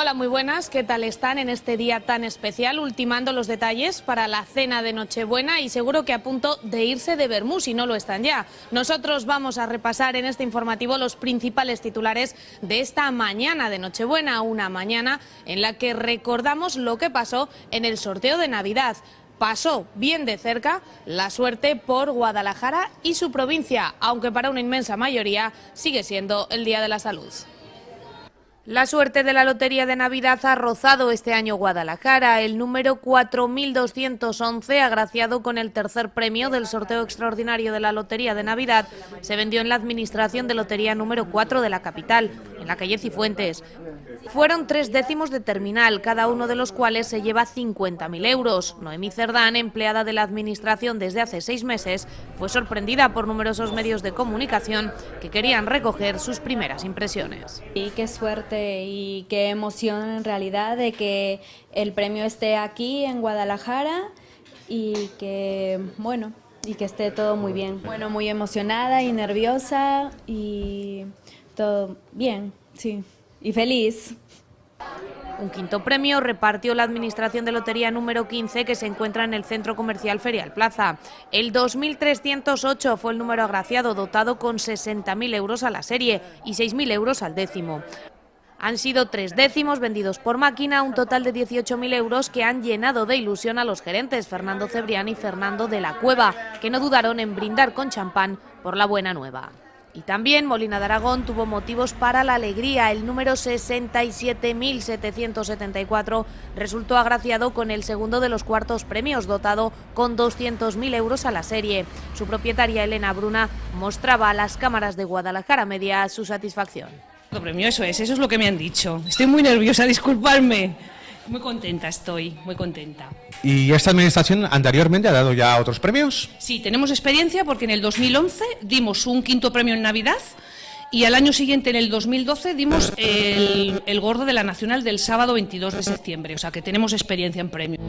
Hola, muy buenas. ¿Qué tal están en este día tan especial? Ultimando los detalles para la cena de Nochebuena y seguro que a punto de irse de Bermú, si no lo están ya. Nosotros vamos a repasar en este informativo los principales titulares de esta mañana de Nochebuena, una mañana en la que recordamos lo que pasó en el sorteo de Navidad pasó bien de cerca la suerte por Guadalajara y su provincia, aunque para una inmensa mayoría sigue siendo el Día de la Salud. La suerte de la Lotería de Navidad ha rozado este año Guadalajara, el número 4.211, agraciado con el tercer premio del sorteo extraordinario de la Lotería de Navidad, se vendió en la Administración de Lotería número 4 de la capital, en la calle Cifuentes. Fueron tres décimos de terminal, cada uno de los cuales se lleva 50.000 euros. Noemí Cerdán, empleada de la Administración desde hace seis meses, fue sorprendida por numerosos medios de comunicación que querían recoger sus primeras impresiones. Y qué suerte y qué emoción en realidad de que el premio esté aquí en Guadalajara y que, bueno, y que esté todo muy bien. Bueno, muy emocionada y nerviosa y todo bien, sí y feliz. Un quinto premio repartió la Administración de Lotería número 15 que se encuentra en el Centro Comercial Ferial Plaza. El 2308 fue el número agraciado, dotado con 60.000 euros a la serie y 6.000 euros al décimo. Han sido tres décimos vendidos por máquina, un total de 18.000 euros que han llenado de ilusión a los gerentes Fernando Cebrián y Fernando de la Cueva, que no dudaron en brindar con champán por la buena nueva. Y también Molina de Aragón tuvo motivos para la alegría. El número 67.774 resultó agraciado con el segundo de los cuartos premios, dotado con 200.000 euros a la serie. Su propietaria Elena Bruna mostraba a las cámaras de Guadalajara Media su satisfacción. Premio, eso es, eso es lo que me han dicho. Estoy muy nerviosa, disculparme. Muy contenta estoy, muy contenta. ¿Y esta administración anteriormente ha dado ya otros premios? Sí, tenemos experiencia porque en el 2011 dimos un quinto premio en Navidad y al año siguiente, en el 2012, dimos el, el gordo de la Nacional del sábado 22 de septiembre. O sea que tenemos experiencia en premios.